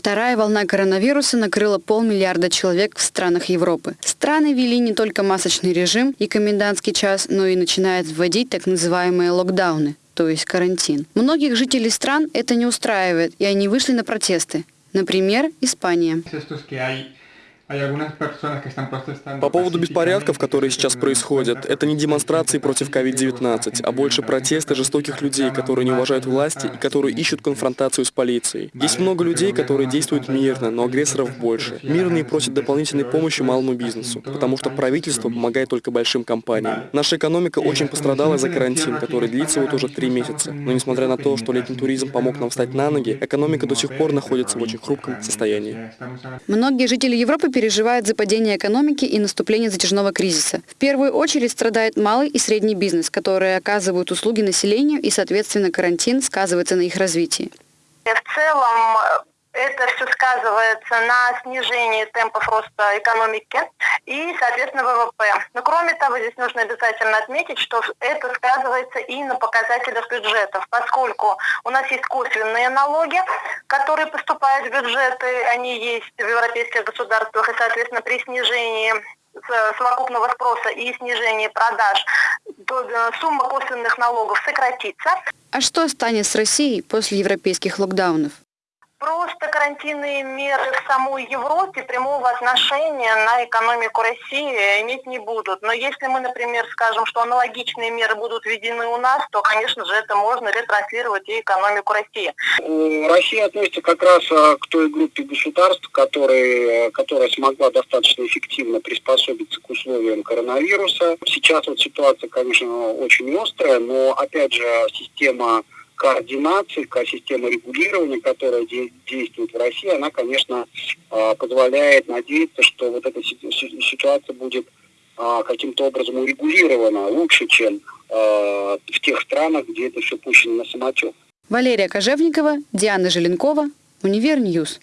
Вторая волна коронавируса накрыла полмиллиарда человек в странах Европы. Страны ввели не только масочный режим и комендантский час, но и начинают вводить так называемые локдауны, то есть карантин. Многих жителей стран это не устраивает, и они вышли на протесты. Например, Испания. По поводу беспорядков, которые сейчас происходят, это не демонстрации против COVID-19, а больше протесты жестоких людей, которые не уважают власти и которые ищут конфронтацию с полицией. Есть много людей, которые действуют мирно, но агрессоров больше. Мирные просят дополнительной помощи малому бизнесу, потому что правительство помогает только большим компаниям. Наша экономика очень пострадала за карантин, который длится вот уже три месяца. Но несмотря на то, что летний туризм помог нам встать на ноги, экономика до сих пор находится в очень хрупком состоянии. Многие жители Европы переживает за падение экономики и наступление затяжного кризиса. В первую очередь страдает малый и средний бизнес, которые оказывают услуги населению и, соответственно, карантин сказывается на их развитии. В целом это все сказывается на снижении темпов роста экономики и, соответственно, ВВП. Но кроме того, здесь нужно обязательно отметить, что это сказывается и на показателях бюджетов, поскольку у нас есть косвенные налоги, которые поступают в бюджеты, они есть в европейских государствах, и, соответственно, при снижении совокупного спроса и снижении продаж, э, сумма косвенных налогов сократится. А что станет с Россией после европейских локдаунов? Просто карантинные меры в самой Европе прямого отношения на экономику России иметь не будут. Но если мы, например, скажем, что аналогичные меры будут введены нас, то, конечно же, это можно ретранслировать и экономику России. Россия относится как раз а, к той группе государств, которые, которая смогла достаточно эффективно приспособиться к условиям коронавируса. Сейчас вот ситуация, конечно, очень острая, но, опять же, система координации, система регулирования, которая действует в России, она, конечно, а, позволяет надеяться, что вот эта ситуация будет каким-то образом урегулирована лучше, чем а, в тех странах, где это все пущено на самотек. Валерия Кожевникова, Диана Желенкова, Univer News.